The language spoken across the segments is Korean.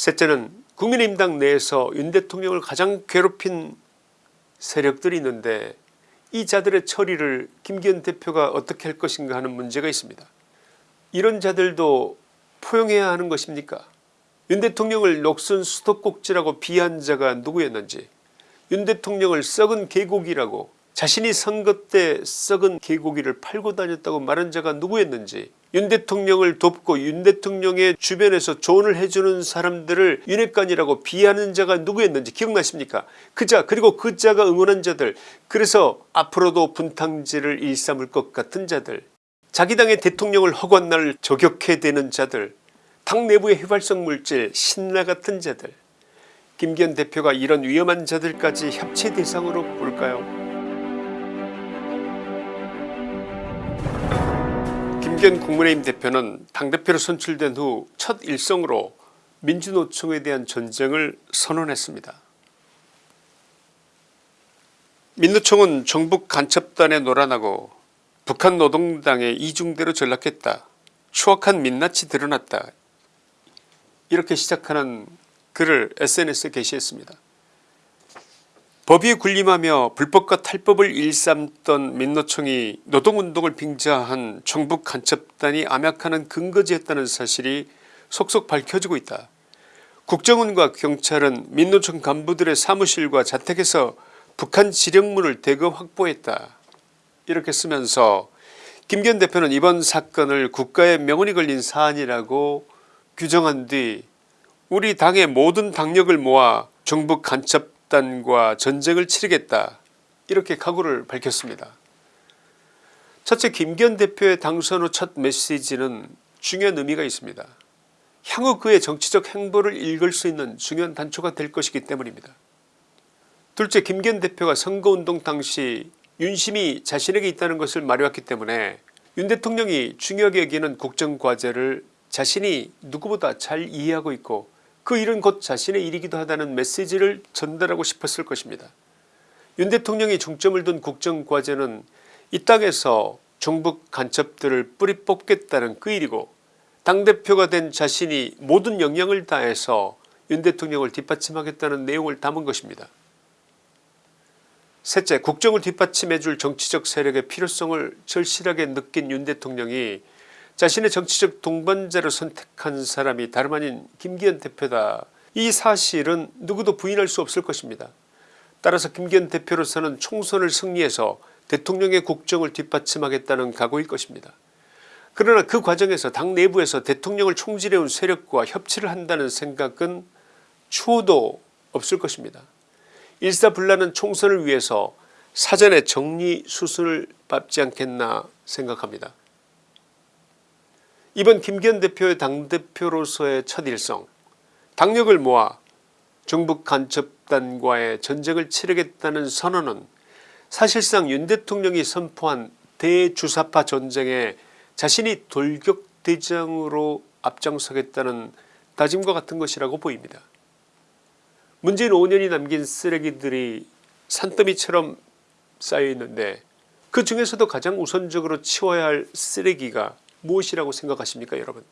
셋째는 국민의힘당 내에서 윤 대통령을 가장 괴롭힌 세력들이 있는데 이 자들의 처리를 김기현 대표가 어떻게 할 것인가 하는 문제가 있습니다. 이런 자들도 포용해야 하는 것입니까 윤 대통령을 녹슨 수도꼭지라고 비한 자가 누구였는지 윤 대통령을 썩은 개고기라고 자신이 선거 때 썩은 개고기를 팔고 다녔다고 말한 자가 누구였는지 윤 대통령을 돕고 윤 대통령의 주변에서 조언을 해주는 사람들을 윤핵관이라고 비하는 자가 누구였는지 기억나십니까? 그자 그리고 그 자가 응원한 자들 그래서 앞으로도 분탕질을 일삼을 것 같은 자들 자기 당의 대통령을 허구한 날 저격해대는 자들 당 내부의 휘발성 물질 신라 같은 자들. 김기현 대표가 이런 위험한 자들까지 협치 대상으로 볼까요 김기현 국민의힘 대표는 당대표로 선출된 후 첫 일성으로 민주노총에 대한 전쟁을 선언했습니다. 민노총은 정북 간첩단에 노란하고 북한 노동당에 이중대로 전락했다. 추악한 민낯이 드러났다. 이렇게 시작하는 글을 SNS에 게시했습니다. 법위에 군림하며 불법과 탈법을 일삼던 민노총이 노동운동을 빙자한 정북 간첩단이 암약하는 근거지였다는 사실이 속속 밝혀지고 있다. 국정원과 경찰은 민노총 간부들의 사무실과 자택에서 북한 지령문을 대거 확보했다. 이렇게 쓰면서 김기현 대표는 이번 사건을 국가의 명운이 걸린 사안이라고 규정한 뒤 우리 당의 모든 당력을 모아 정북 간첩 단과 전쟁을 치르겠다 이렇게 각오를 밝혔습니다. 첫째 김기현 대표의 당선 후 첫 메시지는 중요한 의미가 있습니다. 향후 그의 정치적 행보를 읽을 수 있는 중요한 단초가 될 것이기 때문입니다. 둘째 김기현 대표가 선거운동 당시 윤심이 자신에게 있다는 것을 말해왔기 때문에 윤 대통령이 중요하게 여기는 국정과제를 자신이 누구보다 잘 이해하고 있고 그 일은 곧 자신의 일이기도 하다는 메시지를 전달하고 싶었을 것입니다. 윤 대통령이 중점을 둔 국정과제는 이 땅에서 종북 간첩들을 뿌리 뽑겠다는 그 일이고 당대표가 된 자신이 모든 역량을 다해서 윤 대통령을 뒷받침하겠다는 내용을 담은 것입니다. 셋째 국정을 뒷받침해줄 정치적 세력의 필요성을 절실하게 느낀 윤 대통령이 자신의 정치적 동반자로 선택한 사람이 다름 아닌 김기현 대표다. 이 사실은 누구도 부인할 수 없을 것입니다. 따라서 김기현 대표로서는 총선을 승리해서 대통령의 국정을 뒷받침하겠다는 각오일 것입니다. 그러나 그 과정에서 당 내부에서 대통령을 총질해온 세력과 협치를 한다는 생각은 추호도 없을 것입니다. 일사불란한 총선을 위해서 사전에 정리수순을 밟지 않겠나 생각합니다. 이번 김기현 대표의 당대표로서의 첫 일성 당력을 모아 정북 간첩단과의 전쟁을 치르겠다는 선언은 사실상 윤 대통령이 선포한 대주사파 전쟁에 자신이 돌격대장으로 앞장서겠다는 다짐과 같은 것이라고 보입니다. 문재인 5년이 남긴 쓰레기들이 산더미처럼 쌓여있는데 그 중에서도 가장 우선적으로 치워야 할 쓰레기가 무엇이라고 생각하십니까 여러분?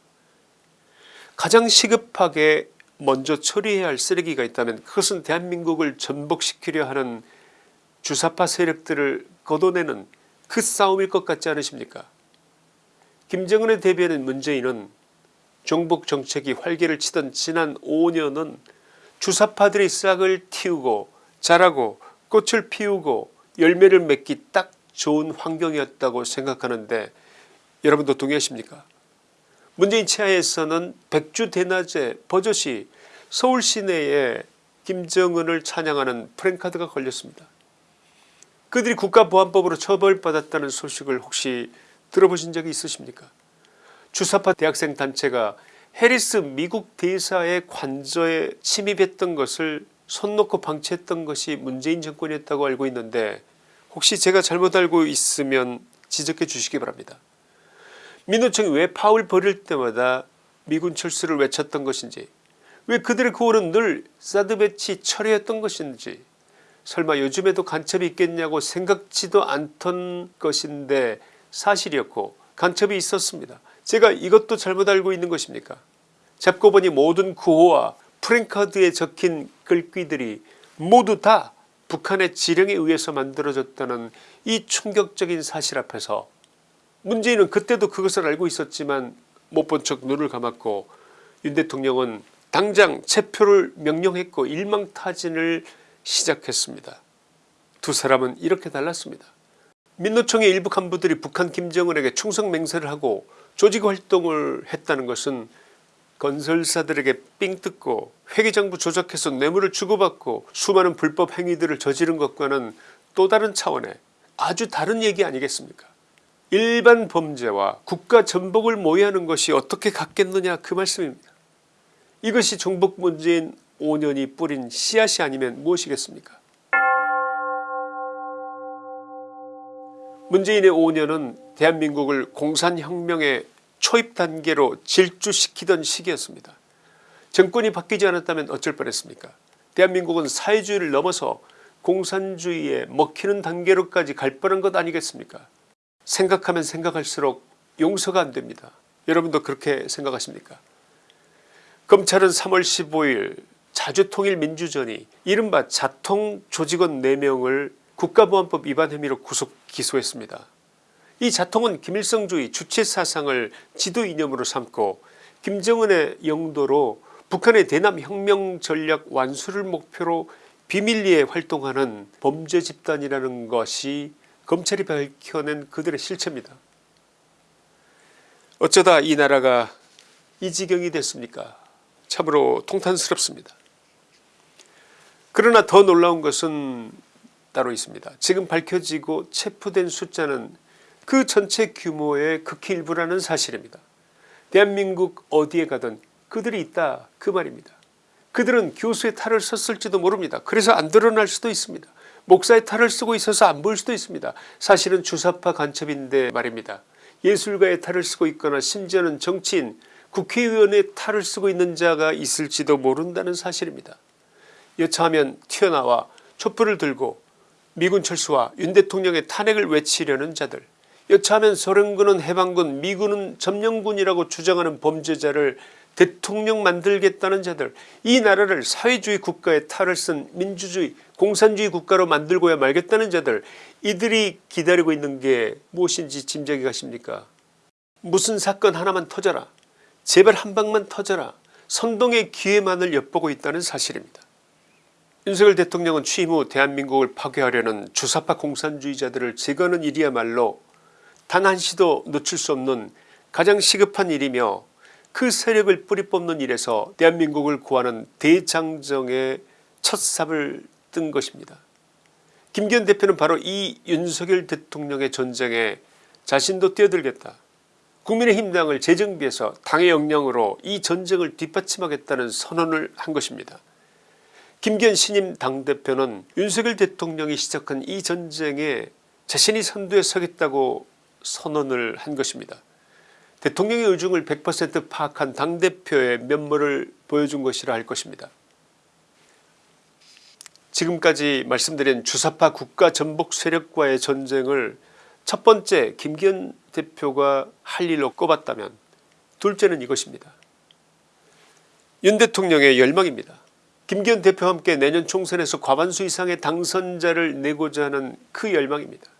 가장 시급하게 먼저 처리해야 할 쓰레기가 있다면 그것은 대한민국을 전복시키려 하는 주사파 세력들을 걷어내는 그 싸움일 것 같지 않으십니까? 김정은에 대비하는 문재인은 종북 정책이 활개를 치던 지난 5년은 주사파들이 싹을 틔우고 자라고 꽃을 피우고 열매를 맺기 딱 좋은 환경이었다고 생각하는데 여러분도 동의하십니까 문재인 치하에서는 백주 대낮에 버젓이 서울 시내에 김정은을 찬양하는 프랭카드가 걸렸습니다. 그들이 국가보안법으로 처벌받았다는 소식을 혹시 들어보신 적이 있으십니까 주사파 대학생 단체가 해리스 미국 대사의 관저에 침입했던 것을 손 놓고 방치했던 것이 문재인 정권이었다고 알고 있는데 혹시 제가 잘못 알고 있으면 지적해 주시기 바랍니다. 민노총이 왜 파울 버릴 때마다 미군 철수를 외쳤던 것인지 왜 그들의 구호는 늘 사드 배치 철회였던 것인지 설마 요즘에도 간첩이 있겠냐고 생각지도 않던 것인데 사실이었고 간첩이 있었습니다. 제가 이것도 잘못 알고 있는 것입니까 잡고 보니 모든 구호와 프랭카드에 적힌 글귀들이 모두 다 북한의 지령에 의해서 만들어졌다는 이 충격적인 사실 앞에서 문재인은 그때도 그것을 알고 있었지만 못 본 척 눈을 감았고 윤 대통령은 당장 체포를 명령했고 일망타진을 시작했습니다. 두 사람은 이렇게 달랐습니다. 민노총의 일부 간부들이 북한 김정은에게 충성맹세를 하고 조직활동을 했다는 것은 건설사들에게 삥 뜯고 회계장부 조작해서 뇌물을 주고받고 수많은 불법 행위들을 저지른 것과는 또 다른 차원의 아주 다른 얘기 아니겠습니까 일반 범죄와 국가 전복을 모의하는 것이 어떻게 같겠느냐 그 말씀입니다. 이것이 종북 문재인 5년이 뿌린 씨앗이 아니면 무엇이겠습니까 문재인의 5년은 대한민국을 공산혁명의 초입 단계로 질주시키던 시기였습니다. 정권이 바뀌지 않았다면 어쩔 뻔했습니까 대한민국은 사회주의를 넘어서 공산주의에 먹히는 단계로까지 갈 뻔한 것 아니겠습니까 생각하면 생각할수록 용서가 안됩니다. 여러분도 그렇게 생각하십니까 검찰은 3월 15일 자주통일민주전이 이른바 자통 조직원 4명을 국가보안법 위반 혐의로 구속 기소했습니다. 이 자통은 김일성주의 주체사상을 지도 이념으로 삼고 김정은의 영도로 북한의 대남 혁명 전략 완수를 목표로 비밀리에 활동하는 범죄 집단이라는 것이 검찰이 밝혀낸 그들의 실체입니다. 어쩌다 이 나라가 이 지경이 됐습니까 참으로 통탄스럽습니다. 그러나 더 놀라운 것은 따로 있습니다. 지금 밝혀지고 체포된 숫자는 그 전체 규모의 극히 일부라는 사실입니다. 대한민국 어디에 가든 그들이 있다 그 말입니다. 그들은 교수의 탈을 썼을지도 모릅니다. 그래서 안 드러날 수도 있습니다. 목사의 탈을 쓰고 있어서 안 보일 수도 있습니다. 사실은 주사파 간첩인데 말입니다. 예술가의 탈을 쓰고 있거나 심지어는 정치인 국회의원의 탈을 쓰고 있는 자가 있을지도 모른다는 사실입니다. 여차하면 튀어나와 촛불을 들고 미군 철수와 윤 대통령의 탄핵을 외치려는 자들 여차하면 소련군은 해방군 미군은 점령군이라고 주장하는 범죄자를 대통령 만들겠다는 자들 이 나라를 사회주의 국가의 탈을 쓴 민주주의 공산주의 국가로 만들고야 말겠다는 자들 이들이 기다리고 있는 게 무엇인지 짐작이 가십니까? 무슨 사건 하나만 터져라. 제발 한 방만 터져라. 선동의 기회만을 엿보고 있다는 사실입니다. 윤석열 대통령은 취임 후 대한민국을 파괴하려는 주사파 공산주의자들을 제거하는 일이야말로 단 한시도 놓칠 수 없는 가장 시급한 일이며 그 세력을 뿌리 뽑는 일에서 대한민국을 구하는 대장정의 첫 삽을 뜬 것입니다. 김기현 대표는 바로 이 윤석열 대통령의 전쟁에 자신도 뛰어들겠다. 국민의힘당을 재정비해서 당의 역량으로 이 전쟁을 뒷받침하겠다는 선언을 한 것입니다. 김기현 신임 당대표는 윤석열 대통령이 시작한 이 전쟁에 자신이 선두에 서겠다고 선언을 한 것입니다. 대통령의 의중을 100% 파악한 당대표의 면모를 보여준 것이라 할 것입니다. 지금까지 말씀드린 주사파 국가 전복 세력과의 전쟁을 첫 번째 김기현 대표가 할 일로 꼽았다면 둘째는 이것입니다. 윤 대통령의 열망입니다. 김기현 대표와 함께 내년 총선에서 과반수 이상의 당선자를 내고자 하는 그 열망입니다.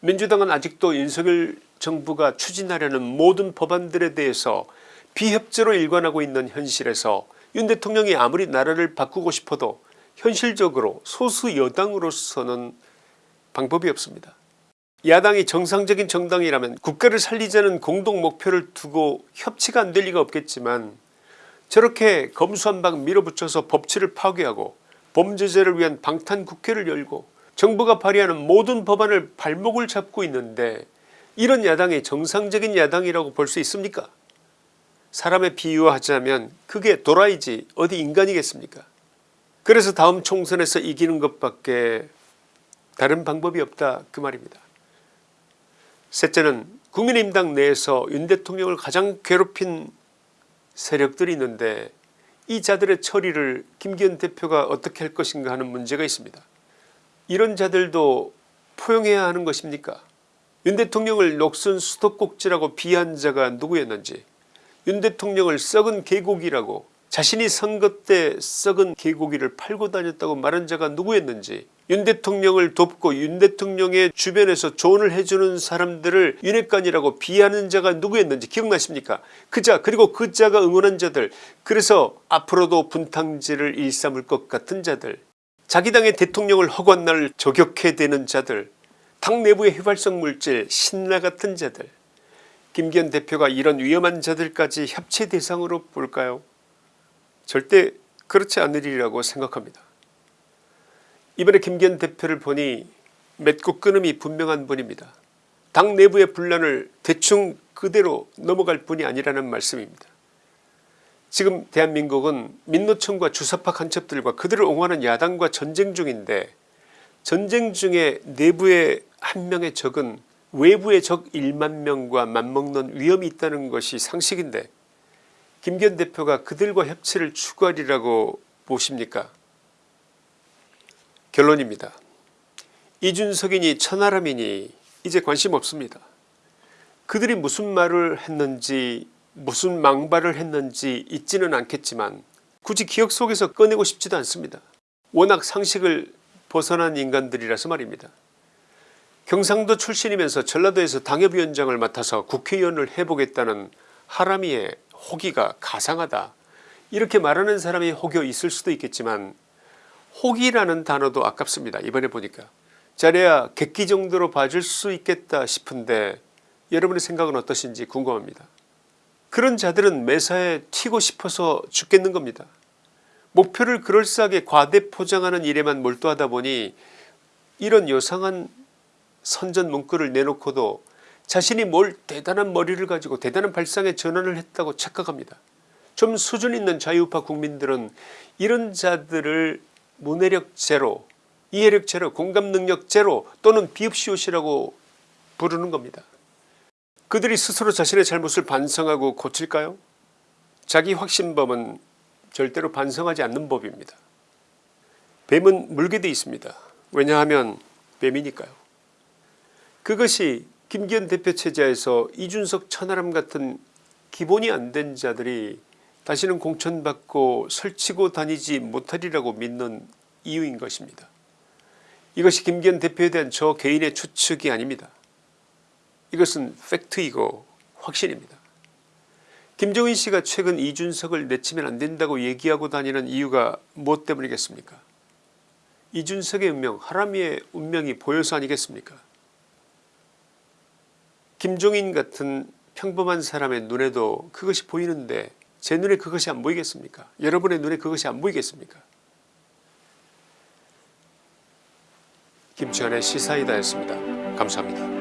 민주당은 아직도 윤석열 정부가 추진하려는 모든 법안들에 대해서 비협조로 일관하고 있는 현실에서 윤 대통령이 아무리 나라를 바꾸고 싶어도 현실적으로 소수 여당으로서는 방법이 없습니다. 야당이 정상적인 정당이라면 국가를 살리자는 공동 목표를 두고 협치가 안 될 리가 없겠지만 저렇게 검수한방 밀어붙여서 법치를 파괴하고 범죄자를 위한 방탄국회를 열고 정부가 발의하는 모든 법안을 발목을 잡고 있는데 이런 야당이 정상적인 야당이라고 볼 수 있습니까? 사람의 비유하자면 그게 도라이지 어디 인간이겠습니까? 그래서 다음 총선에서 이기는 것밖에 다른 방법이 없다 그 말입니다. 셋째는 국민의힘당 내에서 윤 대통령을 가장 괴롭힌 세력들이 있는데 이 자들의 처리를 김기현 대표가 어떻게 할 것인가 하는 문제가 있습니다. 이런 자들도 포용해야 하는 것입니까 윤 대통령을 녹슨 수도꼭지라고 비한 자가 누구였는지 윤 대통령을 썩은 계곡이라고 자신이 선거 때 썩은 개고기를 팔고 다녔다고 말한 자가 누구였는지 윤 대통령을 돕고 윤 대통령의 주변에서 조언을 해주는 사람들을 윤핵관이라고 비하는 자가 누구였는지 기억나십니까? 그자 그리고 그 자가 응원한 자들 그래서 앞으로도 분탕질을 일삼을 것 같은 자들 자기 당의 대통령을 허구한 날 저격해대는 자들 당 내부의 휘발성 물질 신라 같은 자들 김기현 대표가 이런 위험한 자들까지 협치 대상으로 볼까요 절대 그렇지 않으리라고 생각합니다. 이번에 김기현 대표를 보니 맺고 끊음이 분명한 분입니다. 당 내부의 분란을 대충 그대로 넘어갈 분이 아니라는 말씀입니다. 지금 대한민국은 민노총과 주사파 간첩들과 그들을 옹호하는 야당과 전쟁 중인데 전쟁 중에 내부의 한 명의 적은 외부의 적 1만 명과 맞먹는 위험이 있다는 것이 상식인데 김기현 대표가 그들과 협치를 추구하리라고 보십니까 결론입니다. 이준석이니 천하람이니 이제 관심 없습니다. 그들이 무슨 말을 했는지 무슨 망발을 했는지 잊지는 않겠지만 굳이 기억 속에서 꺼내고 싶지도 않습니다. 워낙 상식을 벗어난 인간들이라서 말입니다. 경상도 출신이면서 전라도에서 당협위원장을 맡아서 국회의원을 해보겠다는 하람이의 호기가 가상하다 이렇게 말하는 사람이 혹여 있을 수도 있겠지만 호기라는 단어도 아깝습니다. 이번에 보니까 잘해야 객기 정도로 봐줄 수 있겠다 싶은데 여러분의 생각은 어떠신지 궁금합니다. 그런 자들은 매사에 튀고 싶어서 죽겠는 겁니다. 목표를 그럴싸하게 과대 포장하는 일에만 몰두하다 보니 이런 요상한 선전 문구를 내놓고도 자신이 뭘 대단한 머리를 가지고 대단한 발상의 전환을 했다고 착각합니다. 좀 수준 있는 자유파 국민들은 이런 자들을 문해력 제로, 이해력 제로, 공감 능력 제로 또는 비읍시옷이라고 부르는 겁니다. 그들이 스스로 자신의 잘못을 반성하고 고칠까요? 자기 확신범은 절대로 반성하지 않는 법입니다. 뱀은 물게 돼 있습니다. 왜냐하면 뱀이니까요. 그것이 김기현 대표 체제에서 이준석 천하람 같은 기본이 안 된 자들이 다시는 공천받고 설치고 다니지 못하리라고 믿는 이유인 것입니다. 이것이 김기현 대표에 대한 저 개인의 추측이 아닙니다. 이것은 팩트이고 확신입니다. 김정인 씨가 최근 이준석을 내치면 안된다고 얘기하고 다니는 이유가 무엇 때문이겠습니까 이준석의 운명 하람이의 운명이 보여서 아니겠습니까 김종인 같은 평범한 사람의 눈에도 그것이 보이는데 제 눈에 그것이 안 보이겠습니까 여러분의 눈에 그것이 안 보이겠습니까 김치환의 시사이다였습니다. 감사합니다.